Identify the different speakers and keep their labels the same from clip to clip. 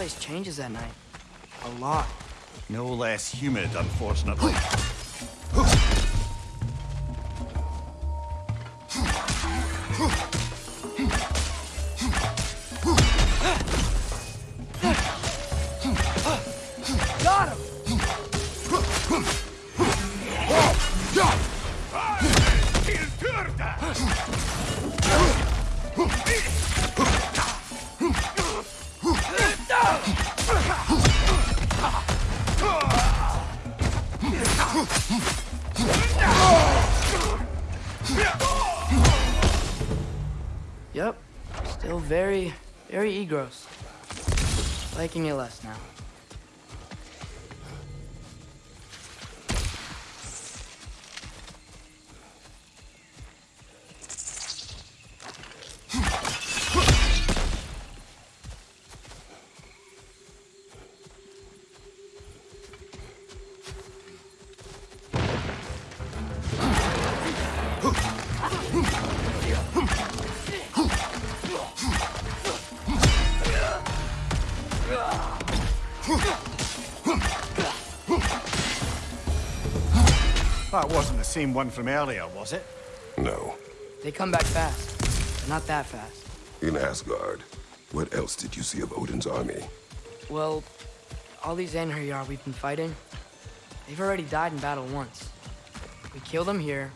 Speaker 1: place changes at night. A lot.
Speaker 2: No less humid, unfortunately.
Speaker 1: Yep. Still very, very egros. Liking you less now.
Speaker 2: That wasn't the same one from earlier, was it?
Speaker 3: No.
Speaker 1: They come back fast. but Not that fast.
Speaker 3: In Asgard, what else did you see of Odin's army?
Speaker 1: Well, all these Einherjar we've been fighting, they've already died in battle once. We kill them here,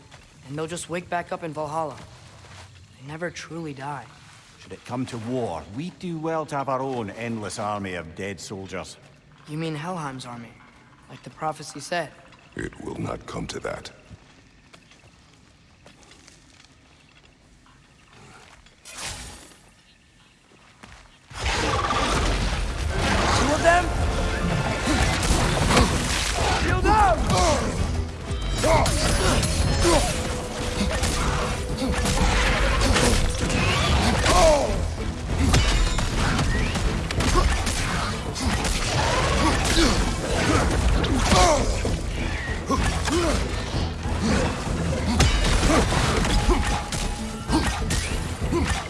Speaker 1: and they'll just wake back up in Valhalla. They never truly die.
Speaker 2: Should it come to war, we'd do well to have our own endless army of dead soldiers.
Speaker 1: You mean Helheim's army, like the prophecy said?
Speaker 3: It will not come to that.
Speaker 1: Two of them? Shield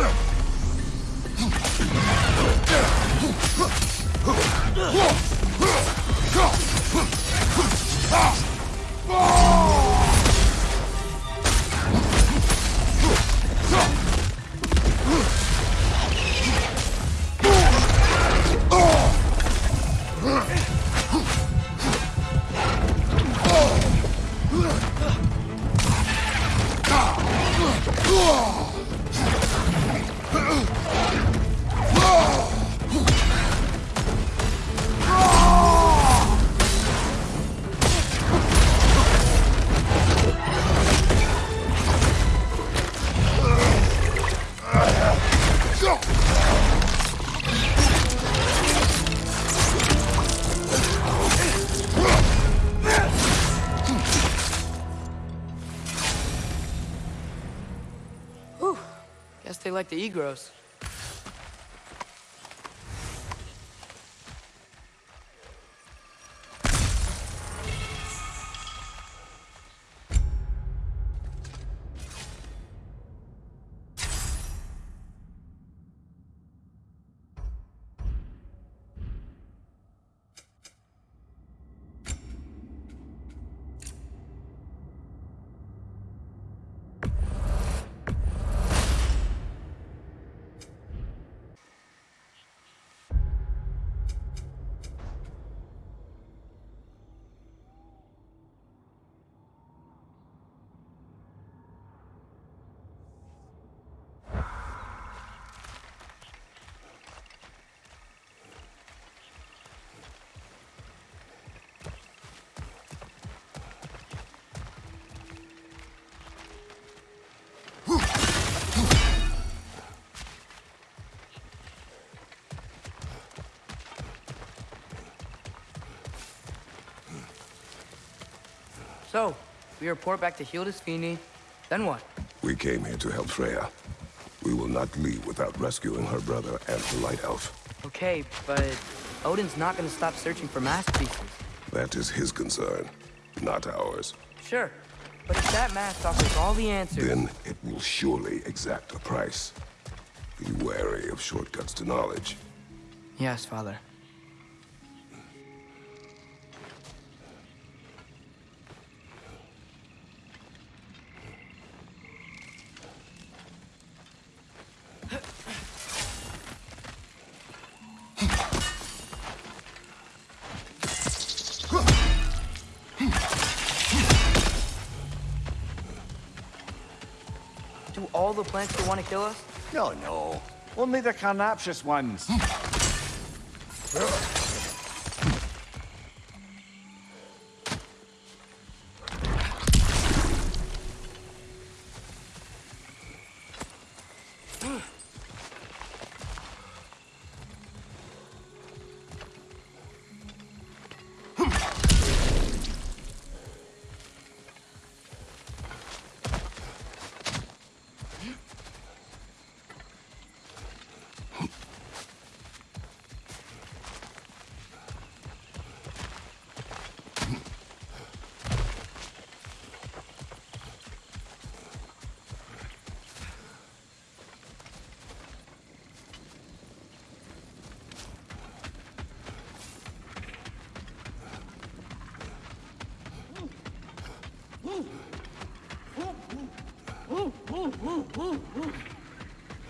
Speaker 1: up! Guess they like the egros. So, we report back to Hildisvini. Then what?
Speaker 3: We came here to help Freya. We will not leave without rescuing her brother and the Light Elf.
Speaker 1: Okay, but Odin's not gonna stop searching for masterpieces.
Speaker 3: That is his concern, not ours.
Speaker 1: Sure, but if that mask offers all the answers...
Speaker 3: Then it will surely exact a price. Be wary of shortcuts to knowledge.
Speaker 1: Yes, father. All the plants that want to kill us?
Speaker 2: No, no. Only the carnaptious ones. Hmm.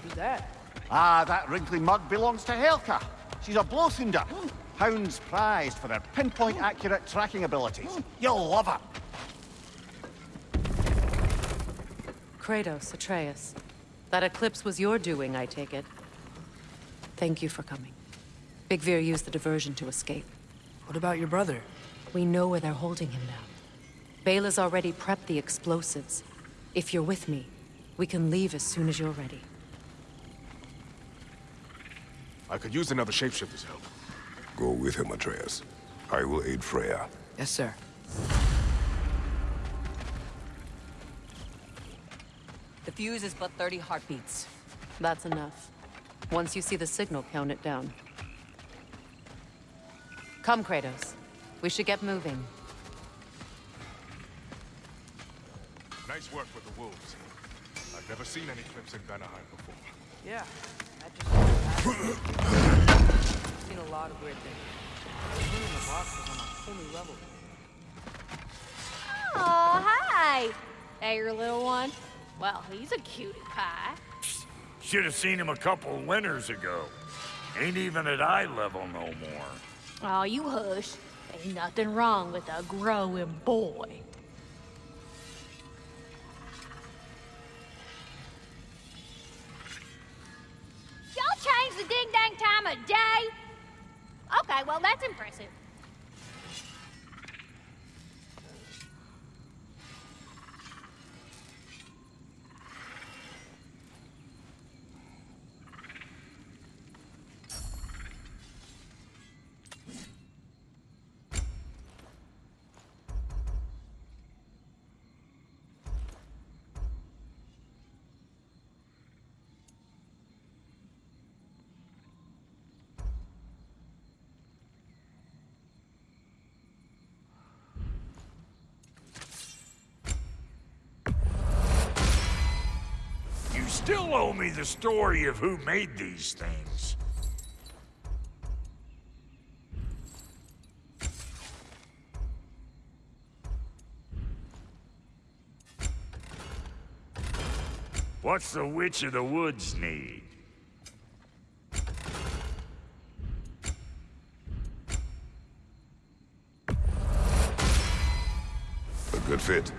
Speaker 1: Who's that?
Speaker 2: Ah, that wrinkly mug belongs to Helka. She's a Blothunder. Hounds prized for their pinpoint accurate tracking abilities. You'll love her.
Speaker 4: Kratos, Atreus. That eclipse was your doing, I take it. Thank you for coming. Byggvir used the diversion to escape.
Speaker 1: What about your brother?
Speaker 4: We know where they're holding him now. Beyla's already prepped the explosives. If you're with me, we can leave as soon as you're ready.
Speaker 5: I could use another shapeshifter's help.
Speaker 3: Go with him, Atreus. I will aid Freya.
Speaker 1: Yes, sir.
Speaker 4: The fuse is but 30 heartbeats. That's enough. Once you see the signal, count it down. Come, Kratos. We should get moving.
Speaker 5: Nice work with the wolves. I've never seen any clips in Vanaheim before.
Speaker 1: Yeah, that just I've seen a lot of weird things. The in the box is on a whole new level.
Speaker 6: Oh, hi! Hey, your little one. Well, he's a cutie pie.
Speaker 7: Should have seen him a couple winters ago. Ain't even at eye level no more.
Speaker 6: Oh, you hush. Ain't nothing wrong with a growing boy. Impressive.
Speaker 7: Still owe me the story of who made these things. What's the Witch of the Woods need?
Speaker 3: A good fit.